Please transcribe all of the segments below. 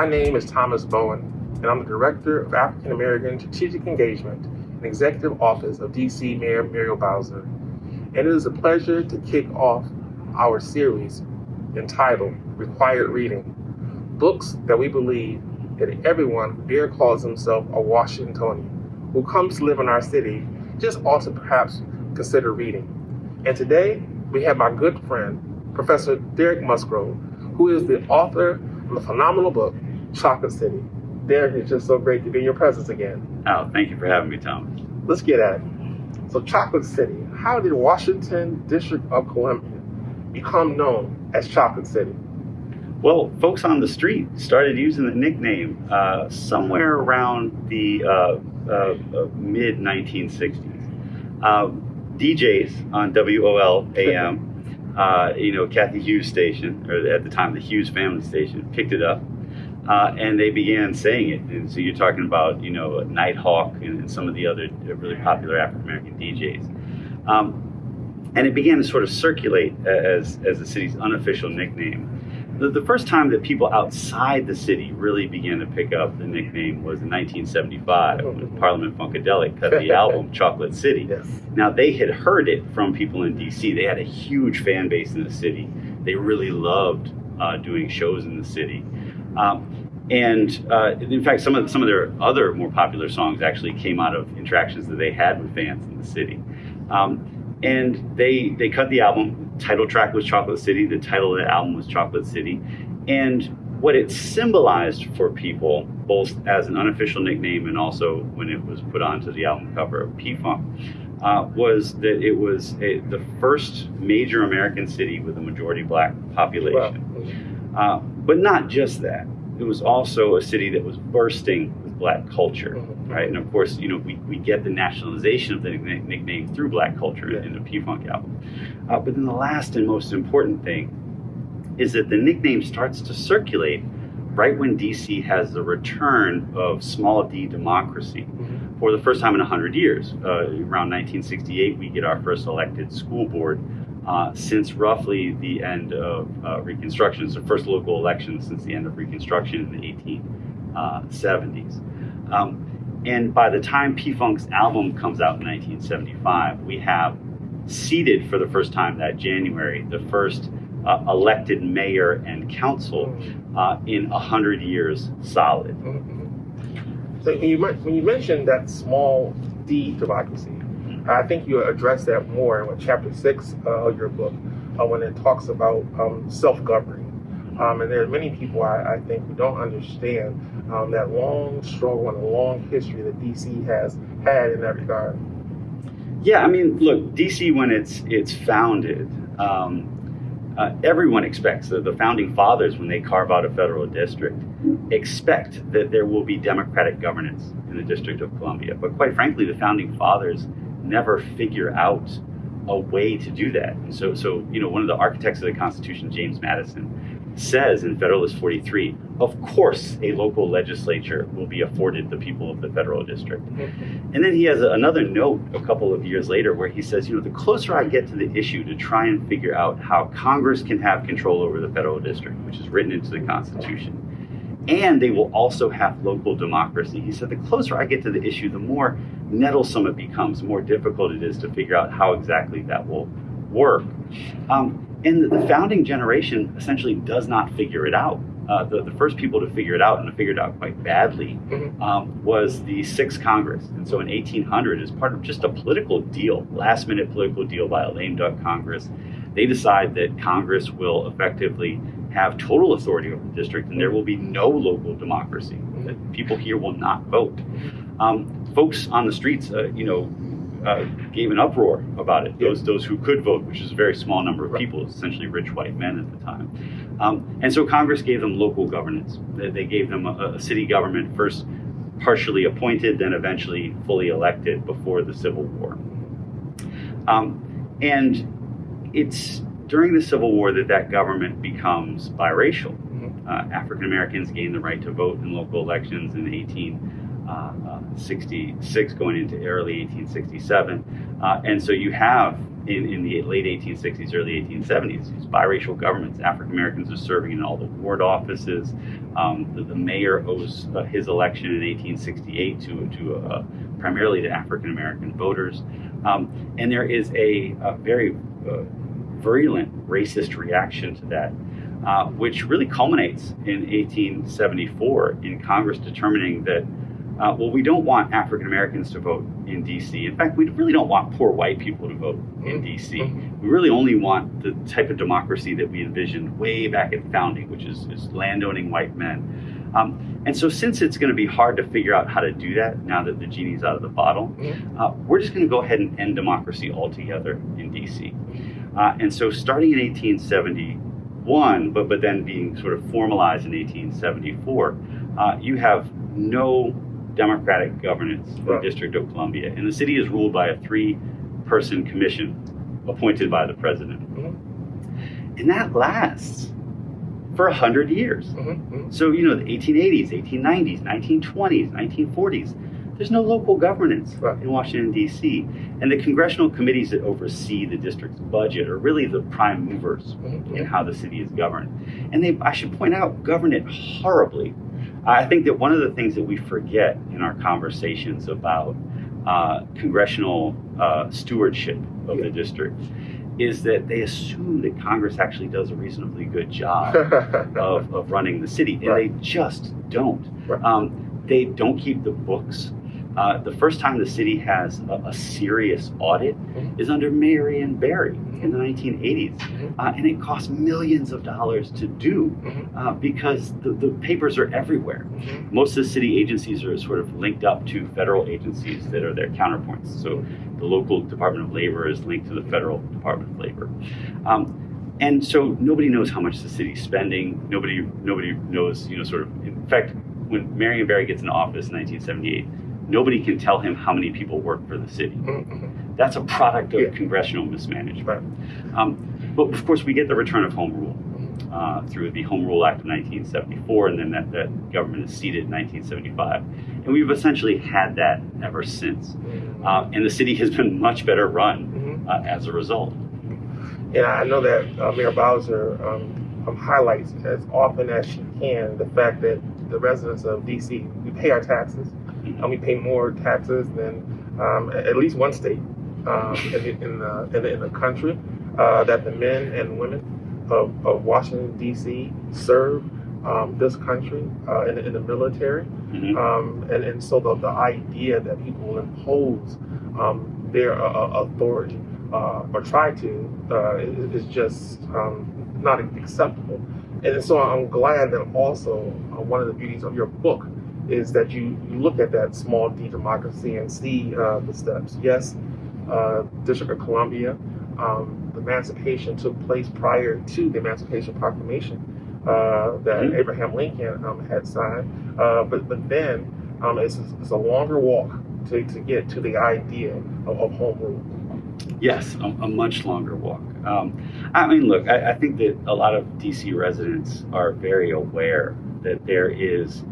My name is Thomas Bowen, and I'm the Director of African American Strategic Engagement and Executive Office of DC Mayor Muriel Bowser. And it is a pleasure to kick off our series entitled Required Reading Books that we believe that everyone who dare calls himself a Washingtonian who comes to live in our city just ought to perhaps consider reading. And today we have my good friend, Professor Derek Musgrove, who is the author of the phenomenal book, Chocolate City. Derek, it's just so great to be in your presence again. Oh, thank you for having me, Tom. Let's get at it. So, Chocolate City, how did Washington District of Columbia become known as Chocolate City? Well, folks on the street started using the nickname uh, somewhere around the uh, uh, uh mid 1960s. Uh, DJs on WOL AM uh, you know, Cathy Hughes station, or at the time the Hughes family station, picked it up. Uh, and they began saying it. And so you're talking about, you know, Nighthawk and, and some of the other really popular African American DJs. Um, and it began to sort of circulate as, as the city's unofficial nickname. The, the first time that people outside the city really began to pick up the nickname was in 1975 when Parliament Funkadelic cut the album Chocolate City. Yes. Now, they had heard it from people in DC. They had a huge fan base in the city. They really loved uh, doing shows in the city. Um, and uh, in fact, some of some of their other more popular songs actually came out of interactions that they had with fans in the city. Um, and they they cut the album title track was Chocolate City. The title of the album was Chocolate City. And what it symbolized for people, both as an unofficial nickname and also when it was put onto the album cover of P-Funk, uh, was that it was a, the first major American city with a majority black population. Wow. Uh, but not just that. It was also a city that was bursting with black culture, mm-hmm. right? And of course, you know, we, we get the nationalization of the nickname through black culture yeah. in the P-Funk album. Uh, but then the last and most important thing is that the nickname starts to circulate right when DC has the return of small d democracy mm-hmm. for the first time in 100 years. Uh, around 1968, we get our first elected school board uh, since roughly the end of uh, Reconstruction. It's the first local election since the end of Reconstruction in the 1870s. Uh, um, and by the time P Funk's album comes out in 1975, we have seated for the first time that January the first uh, elected mayor and council uh, in 100 years solid. Mm-hmm. So when you, when you mentioned that small d democracy. I think you address that more in chapter six uh, of your book uh, when it talks about um, self-governing. Um, and there are many people I, I think who don't understand um, that long struggle and long history that DC has had in that regard. Yeah, I mean, look, DC when it's it's founded, um, uh, everyone expects that the founding fathers, when they carve out a federal district, expect that there will be democratic governance in the District of Columbia. But quite frankly, the founding fathers never figure out a way to do that. And so, so you know, one of the architects of the Constitution, James Madison, says in Federalist 43, of course a local legislature will be afforded the people of the federal district. And then he has another note a couple of years later where he says, you know, the closer I get to the issue to try and figure out how Congress can have control over the federal district, which is written into the Constitution, and they will also have local democracy. He said, the closer I get to the issue, the more nettlesome it becomes, the more difficult it is to figure out how exactly that will work. Um, and the founding generation essentially does not figure it out. Uh, the, the first people to figure it out and to figure it out quite badly mm-hmm. um, was the Sixth Congress. And so in 1800, as part of just a political deal, last minute political deal by a lame duck Congress, they decide that Congress will effectively have total authority over the district and there will be no local democracy, that people here will not vote. Um, folks on the streets, uh, you know, uh, gave an uproar about it. Those those who could vote, which is a very small number of people, essentially rich white men at the time. Um, and so Congress gave them local governance. They, they gave them a, a, city government first partially appointed, then eventually fully elected before the Civil War. Um, and it's during the Civil War that that government becomes biracial. Mm-hmm. Uh, African Americans gain the right to vote in local elections in 1866, Uh, 66 going into early 1867. Uh, and so you have in, in the late 1860s, early 1870s. These biracial governments. African Americans are serving in all the ward offices. Um, the, the, mayor owes uh, his election in 1868 to, to uh, primarily to African American voters. Um, and there is a, a very uh, virulent racist reaction to that. Uh, which really culminates in 1874 in Congress determining that uh, well, we don't want African Americans to vote in DC. In fact, we really don't want poor white people to vote in DC. Mm-hmm. We really only want the type of democracy that we envisioned way back at founding, which is, is landowning white men. Um, and so, since it's going to be hard to figure out how to do that now that the genie's out of the bottle, Mm-hmm. uh, we're just going to go ahead and end democracy altogether in DC. Uh, and so, starting in 1871, but but then being sort of formalized in 1874, uh, you have no democratic governance in Right. the District of Columbia, and the city is ruled by a three-person commission appointed by the president, Mhm. and that lasts for a hundred years. Mhm. So you know, the 1880s, 1890s, 1920s, 1940s. There's no local governance Right. in Washington D.C., and the congressional committees that oversee the district's budget are really the prime movers Mhm. in how the city is governed. And they, I should point out, govern it horribly. I think that one of the things that we forget in our conversations about uh, congressional uh, stewardship of Yeah. the district is that they assume that Congress actually does a reasonably good job of, of running the city, and Right. they just don't. Right. Um, they don't keep the books. Uh, the first time the city has a, a serious audit Mhm. is under Marion Barry in the 1980s, Mhm. uh, and it costs millions of dollars to do Mhm. uh, because the, the papers are everywhere. Mhm. Most of the city agencies are sort of linked up to federal agencies that are their counterpoints. So the local Department of Labor is linked to the federal Department of Labor. Um, and so nobody knows how much the city's spending. Nobody nobody knows, you know, sort of. In fact, when Marion Barry gets into office in 1978, nobody can tell him how many people work for the city. Mhm. That's a product of Yeah. congressional mismanagement. Right. Um, but of course, we get the return of home rule uh, through the Home Rule Act of 1974, and then that, that government is seated in 1975. And we've essentially had that ever since. Mhm. Uh, and the city has been much better run uh, as a result. And I know that uh, Mayor Bowser um, um, highlights as often as she can the fact that the residents of DC, we pay our taxes, and we pay more taxes than um, at least one state um, in, the, in, the, in, the, in the country. Uh, that the men and women of, of Washington D.C. serve um, this country uh, in, the- in the military. Mhm. Um, and, and so the, the idea that people will impose um, their uh, uh, authority uh, or try to uh, is, is just um, not acceptable. And so I'm glad that also uh, one of the beauties of your book is that you, you look at that small d democracy and see uh, the steps. Yes, uh, District of Columbia, um, the emancipation took place prior to the Emancipation Proclamation uh, that Mhm. Abraham Lincoln um, had signed. Uh, but but then um, it's, it's a longer walk to, to get to the idea of, of home rule. Yes, a, a much longer walk. Um, I mean, look, I, I think that a lot of DC residents are very aware that there is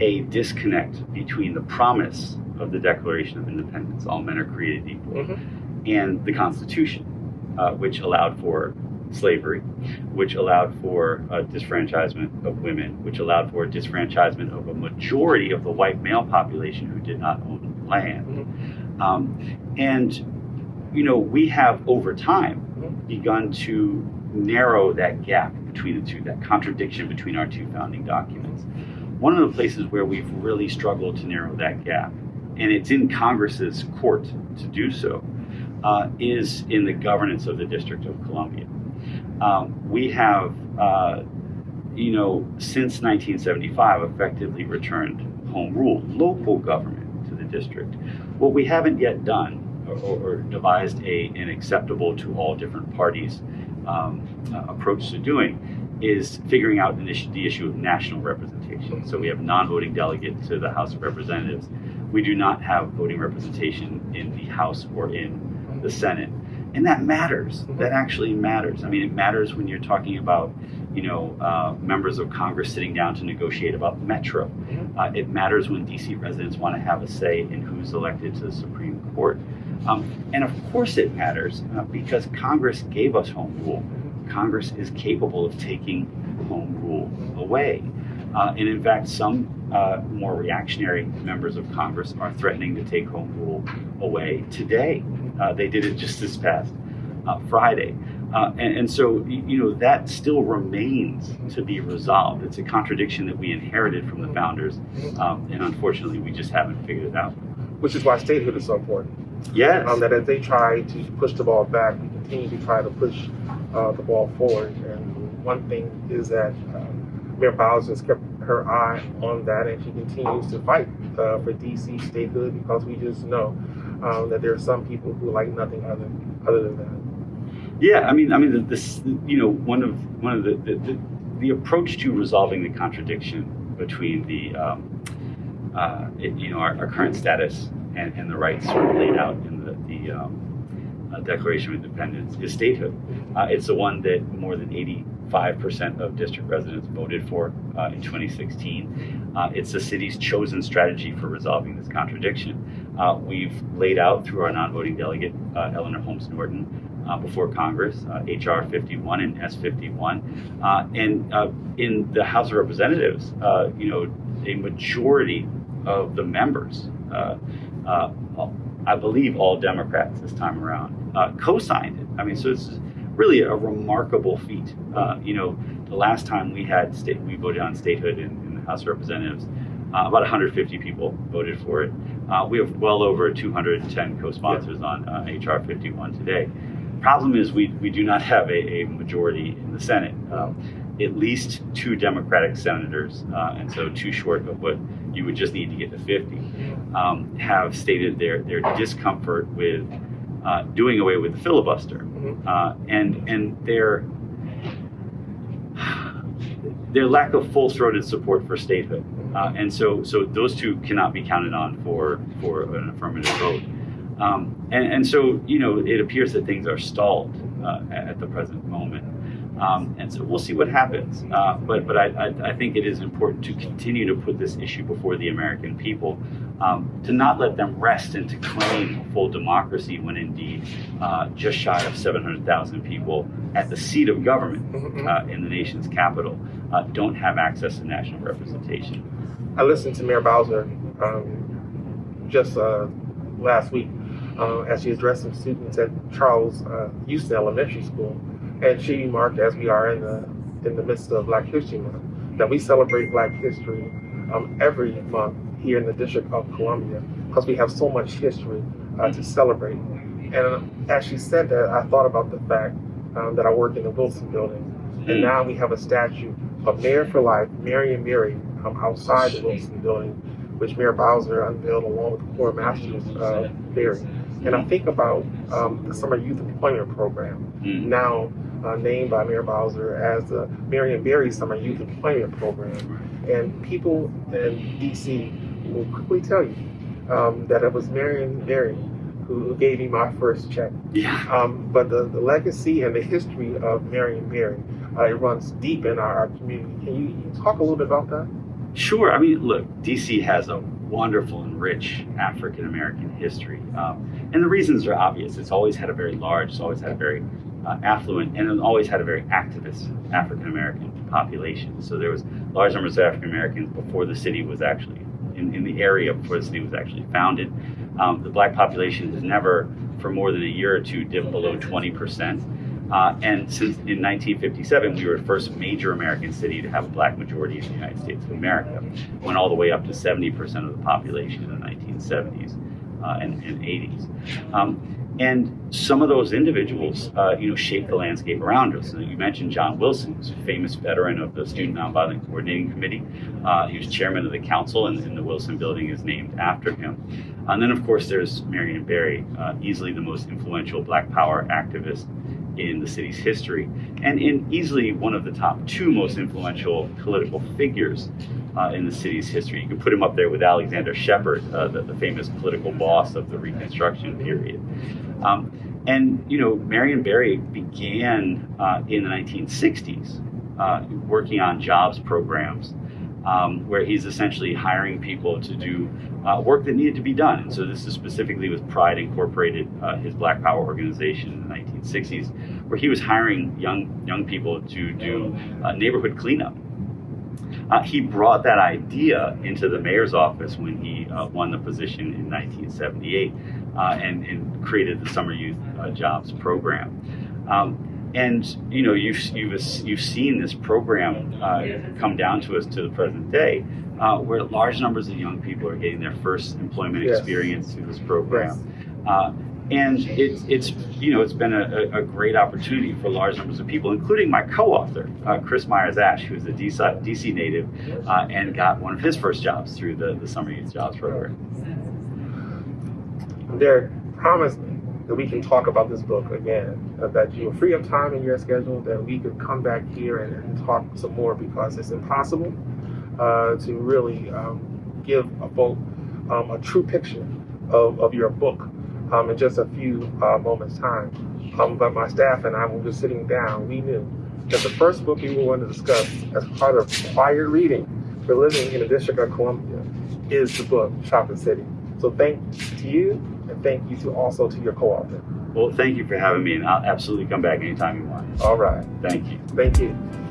a disconnect between the promise of the Declaration of Independence, all men are created equal, Mhm. and the Constitution, uh, which allowed for slavery, which allowed for uh, disfranchisement of women, which allowed for disfranchisement of a majority of the white male population who did not own land. Um, and, you know, we have over time Mhm. begun to narrow that gap between the two, that contradiction between our two founding documents. One of the places where we've really struggled to narrow that gap, and it's in Congress's court to do so, uh, is in the governance of the District of Columbia. Um, we have, uh, you know, since 1975, effectively returned home rule, local government to the district. What we haven't yet done or, or devised a, an acceptable to all different parties um, uh, approach to doing is figuring out issue, the issue of national representation. So we have non-voting delegate to the House of Representatives. We do not have voting representation in the House or in the Senate. And that matters. That actually matters. I mean, it matters when you're talking about, you know, uh, members of Congress sitting down to negotiate about Metro. Uh, it matters when DC residents want to have a say in who's elected to the Supreme Court. Um, and of course, it matters uh, because Congress gave us home rule. Congress is capable of taking home rule away. Uh, and in fact, some uh, more reactionary members of Congress are threatening to take home rule away today. Uh, they did it just this past uh, Friday. Uh, and, and, so, you know, that still remains to be resolved. It's a contradiction that we inherited from the founders, um, and unfortunately, we just haven't figured it out. Which is why statehood is so important. Yes. Um, that as they try to push the ball back, we continue to try to push uh, the ball forward. And one thing is that uh, Mayor Bowser has kept her eye on that, and she continues to fight uh, for DC statehood because we just know um, that there are some people who like nothing other other than that. Yeah, I mean, I mean, this, you know, one of one of the the, the, the approach to resolving the contradiction between the, um, uh, it, you know, our, our, current status and, and the rights sort of laid out in the, the um, uh, Declaration of Independence is statehood. Uh, it's the one that more than 85% of district residents voted for uh, in 2016. Uh, it's the city's chosen strategy for resolving this contradiction. Uh, we've laid out through our non-voting delegate, Eleanor Holmes Norton, uh, before Congress, uh, HR 51 and S 51. Uh, and uh, in the House of Representatives, uh, you know, a majority of the members, uh, I believe all Democrats this time around, co signed it. I mean, so it's really a remarkable feat. you know, the last time we had state, we voted on statehood in, in the House of Representatives. Uh, about 150 people voted for it. Uh, we have well over 210 co-sponsors on uh, HR 51 today. Problem is, we, we do not have a, a majority in the Senate. Um, at least two Democratic senators, uh, and so too short of what you would just need to get to 50, um, have stated their, their discomfort with uh, doing away with the filibuster. Mm-hmm. Uh, and and their, their lack of full-throated support for statehood. Uh, and so, so those two cannot be counted on for, for an affirmative vote. Um, and, and, so, you know, it appears that things are stalled uh, at the present moment. Um, and so we'll see what happens. Uh, but but I, I, I, think it is important to continue to put this issue before the American people, um, to not let them rest and to claim full democracy when indeed uh, just shy of 700,000 people at the seat of government mm-hmm. uh, in the nation's capital uh, don't have access to national representation. I listened to Mayor Bowser um, just uh, last week uh, as she addressed some students at Charles uh, Houston Elementary School, and she remarked, as we are in the in the midst of Black History Month, that we celebrate Black history um, every month here in the District of Columbia because we have so much history uh, to celebrate. And uh, as she said that, I thought about the fact um, that I work in the Wilson Building, and mm. now we have a statue of Mayor for Life, Marion Barry, um, outside the Wilson Building, which Mayor Bowser unveiled along with Cora Masters uh, Barry. And I think about um, the Summer Youth Employment Program, mm. now uh, named by Mayor Bowser as the Marion Barry Summer Youth Employment Program. And people in DC will quickly tell you um, that it was Marion Barry who gave me my first check. Yeah. Um, but the, the legacy and the history of Marion Barry, uh, it runs deep in our, our community. Can you, can you talk a little bit about that? Sure. I mean, look, DC has a wonderful and rich African American history. Um, and the reasons are obvious. It's always had a very large, it's always had a very uh, affluent, and it always had a very activist African American population. So there was large numbers of African Americans before the city was actually, in, in the area before the city was actually founded. Um, the black population has never, for more than a year or two, dipped below 20 percent. Uh, and since in 1957, we were the first major American city to have a black majority in the United States of America. Went all the way up to 70% of the population in the 1970s uh, and, and, 80s. Um, and some of those individuals, uh, you know, shaped the landscape around us. you mentioned John Wilson, who's a famous veteran of the Student Nonviolent Coordinating Committee. Uh, he was chairman of the council, and, and, the Wilson Building is named after him. And then, of course, there's Marion Barry, uh, easily the most influential Black Power activist in the city's history, and in easily one of the top two most influential political figures uh, in the city's history. You can put him up there with Alexander Shepherd, uh, the, the, famous political boss of the Reconstruction period. Um, and, you know, Marion Barry began uh, in the 1960s uh, working on jobs programs um, where he's essentially hiring people to do uh, work that needed to be done. And so this is specifically with Pride Incorporated, uh, his Black Power organization in the 1960s, where he was hiring young young people to do neighborhood cleanup. Uh, he brought that idea into the mayor's office when he uh, won the position in 1978 uh, and, and, created the Summer Youth uh, Jobs Program. Um, and you know you've you've you've seen this program uh, come down to us to the present day, uh, where large numbers of young people are getting their first employment Yes. experience through this program. Yes. And it's it's you know it's been a, a- great opportunity for large numbers of people, including my co-author uh, Chris Myers Asch, who is a DC, DC native uh, and got one of his first jobs through the, the Summer Youth Jobs Program. Derek, promise me that we can talk about this book again, uh, that you are free of time in your schedule, that we could come back here and, and talk some more because it's impossible uh, to really um, give a folk um, a true picture of, of your book um, in just a few uh, moments' time. Um, but my staff and I, when we were sitting down, we knew that the first book we were going to discuss as part of required reading for living in the District of Columbia is the book Chocolate City. So thank to you, and thank you to also to your co-author. Well, thank you for having me, and I'll absolutely come back anytime you want. All right, Thank you. thank you.